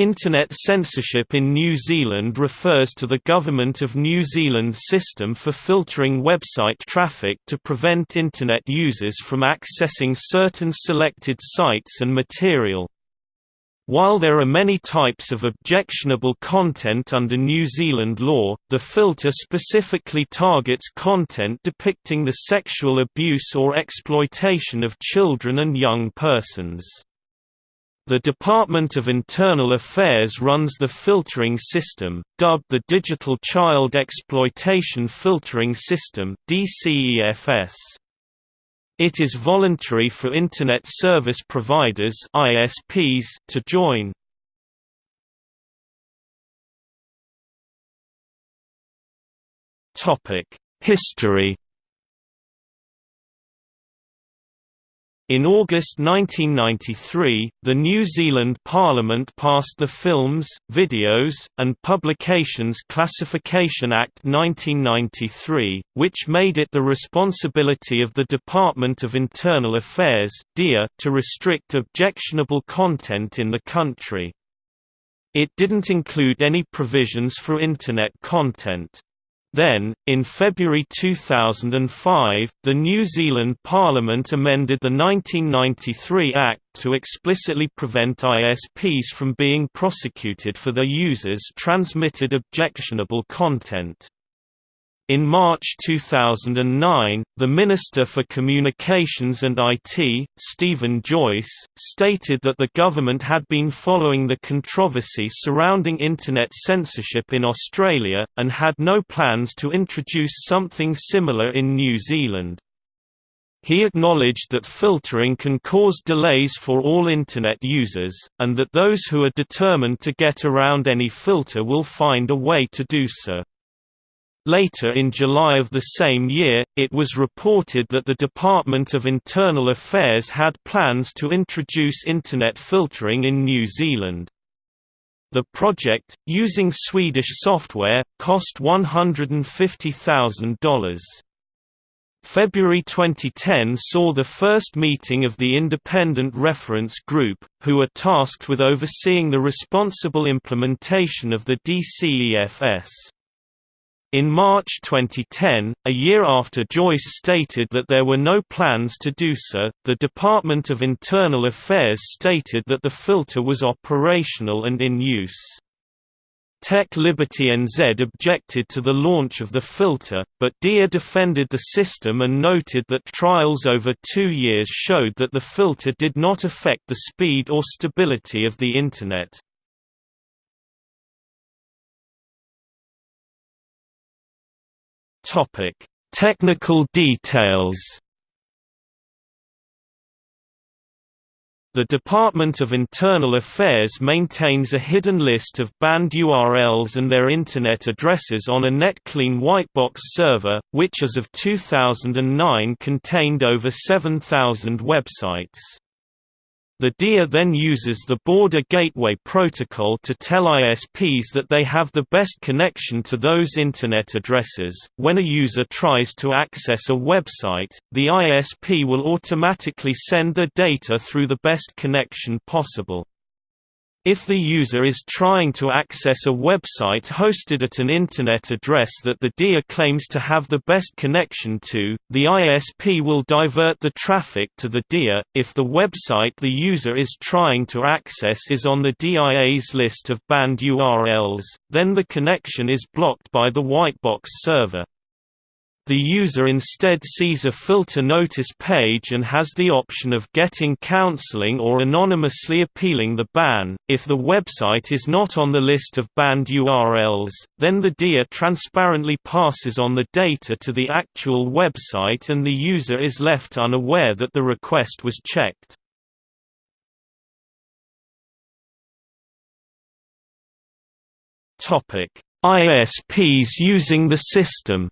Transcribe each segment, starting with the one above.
Internet censorship in New Zealand refers to the Government of New Zealand's system for filtering website traffic to prevent Internet users from accessing certain selected sites and material. While there are many types of objectionable content under New Zealand law, the filter specifically targets content depicting the sexual abuse or exploitation of children and young persons. The Department of Internal Affairs runs the filtering system, dubbed the Digital Child Exploitation Filtering System. It is voluntary for Internet service providers to join. History In August 1993, the New Zealand Parliament passed the Films, Videos, and Publications Classification Act 1993, which made it the responsibility of the Department of Internal Affairs to restrict objectionable content in the country. It didn't include any provisions for Internet content. Then, in February 2005, the New Zealand Parliament amended the 1993 Act to explicitly prevent ISPs from being prosecuted for their users' transmitted objectionable content. In March 2009, the Minister for Communications and IT, Stephen Joyce, stated that the government had been following the controversy surrounding Internet censorship in Australia, and had no plans to introduce something similar in New Zealand. He acknowledged that filtering can cause delays for all Internet users, and that those who are determined to get around any filter will find a way to do so. Later in July of the same year, it was reported that the Department of Internal Affairs had plans to introduce Internet filtering in New Zealand. The project, using Swedish software, cost $150,000. February 2010 saw the first meeting of the Independent Reference Group, who are tasked with overseeing the responsible implementation of the DCEFS. In March 2010, a year after Joyce stated that there were no plans to do so, the Department of Internal Affairs stated that the filter was operational and in use. Tech Liberty NZ objected to the launch of the filter, but DIA defended the system and noted that trials over two years showed that the filter did not affect the speed or stability of the Internet. Topic: Technical details. The Department of Internal Affairs maintains a hidden list of banned URLs and their Internet addresses on a NetClean whitebox server, which as of 2009 contained over 7,000 websites. The DIA then uses the Border Gateway Protocol to tell ISPs that they have the best connection to those Internet addresses. When a user tries to access a website, the ISP will automatically send the data through the best connection possible. If the user is trying to access a website hosted at an Internet address that the DIA claims to have the best connection to, the ISP will divert the traffic to the DIA. If the website the user is trying to access is on the DIA's list of banned URLs, then the connection is blocked by the whitebox server. The user instead sees a filter notice page and has the option of getting counseling or anonymously appealing the ban. If the website is not on the list of banned URLs, then the DIA transparently passes on the data to the actual website and the user is left unaware that the request was checked. ISPs using the system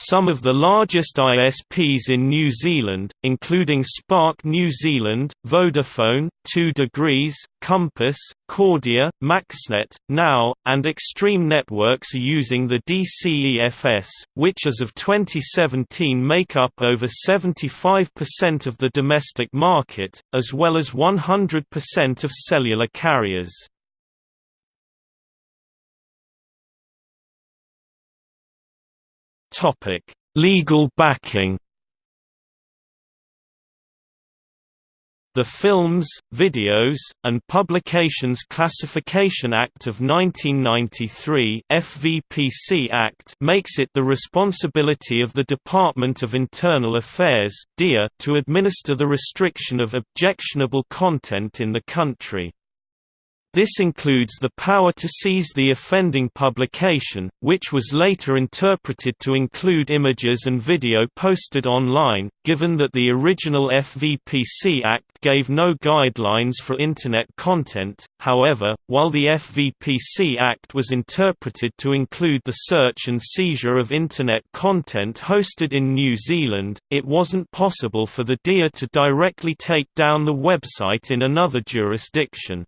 Some of the largest ISPs in New Zealand, including Spark New Zealand, Vodafone, 2 Degrees, Compass, Kordia, Maxnet, Now, and Extreme Networks are using the DCEFS, which as of 2017 make up over 75% of the domestic market, as well as 100% of cellular carriers. Topic: Legal backing. The Films, Videos, and Publications Classification Act of 1993 FVPC Act makes it the responsibility of the Department of Internal Affairs to administer the restriction of objectionable content in the country. This includes the power to seize the offending publication, which was later interpreted to include images and video posted online, given that the original FVPC Act gave no guidelines for Internet content. However, while the FVPC Act was interpreted to include the search and seizure of Internet content hosted in New Zealand, it wasn't possible for the DIA to directly take down the website in another jurisdiction.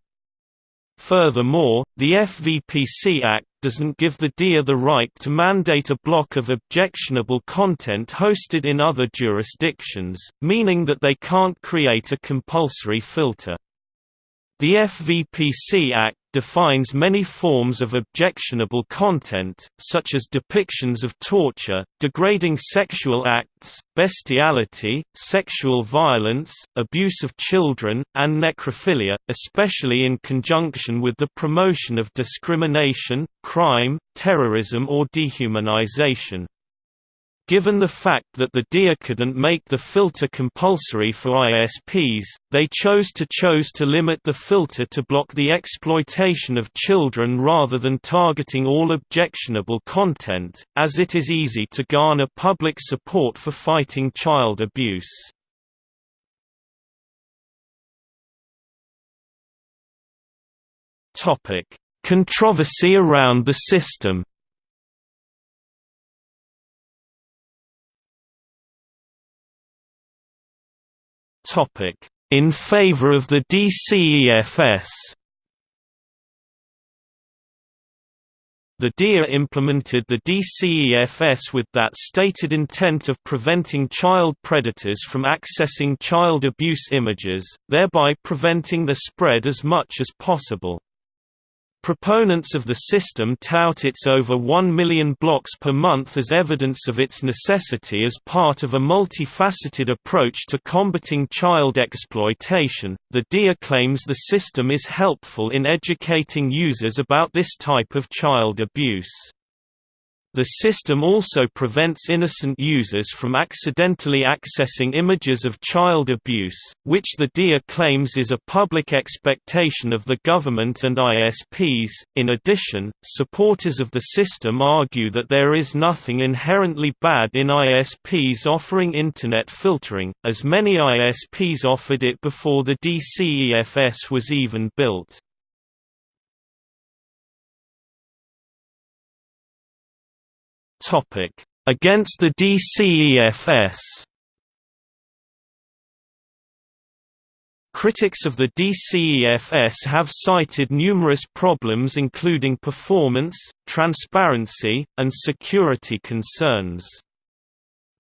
Furthermore, the FVPC Act doesn't give the DIA the right to mandate a block of objectionable content hosted in other jurisdictions, meaning that they can't create a compulsory filter. The FVPC Act defines many forms of objectionable content, such as depictions of torture, degrading sexual acts, bestiality, sexual violence, abuse of children, and necrophilia, especially in conjunction with the promotion of discrimination, crime, terrorism or dehumanization. Given the fact that the DIA couldn't make the filter compulsory for ISPs, they chose to chose to limit the filter to block the exploitation of children rather than targeting all objectionable content, as it is easy to garner public support for fighting child abuse. Controversy around the system In favor of the DCEFS The DIA implemented the DCEFS with that stated intent of preventing child predators from accessing child abuse images, thereby preventing the spread as much as possible. Proponents of the system tout its over 1 million blocks per month as evidence of its necessity as part of a multifaceted approach to combating child exploitation. The DIA claims the system is helpful in educating users about this type of child abuse. The system also prevents innocent users from accidentally accessing images of child abuse, which the DIA claims is a public expectation of the government and ISPs. In addition, supporters of the system argue that there is nothing inherently bad in ISPs offering Internet filtering, as many ISPs offered it before the DCEFS was even built. Topic: Against the DCEFS. Critics of the DCEFS have cited numerous problems including performance, transparency, and security concerns.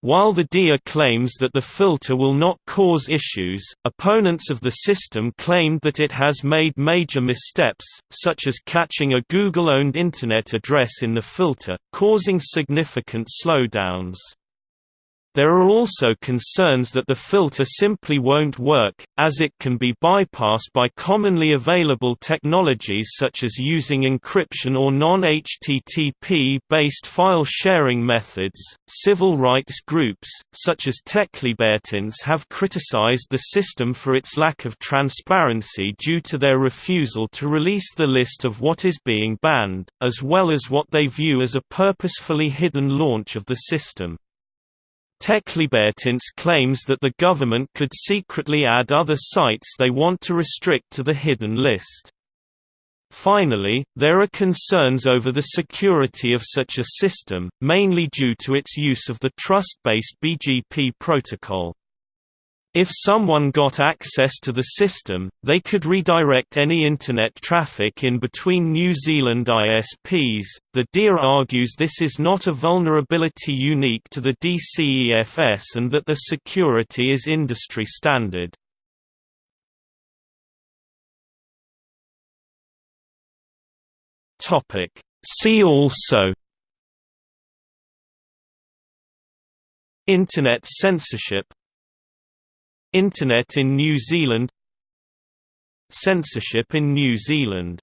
While the DIA claims that the filter will not cause issues, opponents of the system claimed that it has made major missteps, such as catching a Google-owned Internet address in the filter, causing significant slowdowns. There are also concerns that the filter simply won't work, as it can be bypassed by commonly available technologies such as using encryption or non-HTTP based file sharing methods. Civil rights groups, such as Tech Liberty NZ, have criticized the system for its lack of transparency due to their refusal to release the list of what is being banned, as well as what they view as a purposefully hidden launch of the system. Tech Liberty NZ claims that the government could secretly add other sites they want to restrict to the hidden list. Finally, there are concerns over the security of such a system, mainly due to its use of the trust-based BGP protocol. If someone got access to the system, they could redirect any Internet traffic in between New Zealand ISPs. The DIA argues this is not a vulnerability unique to the DCEFS and that the security is industry standard. See also Internet censorship Internet in New Zealand. Censorship in New Zealand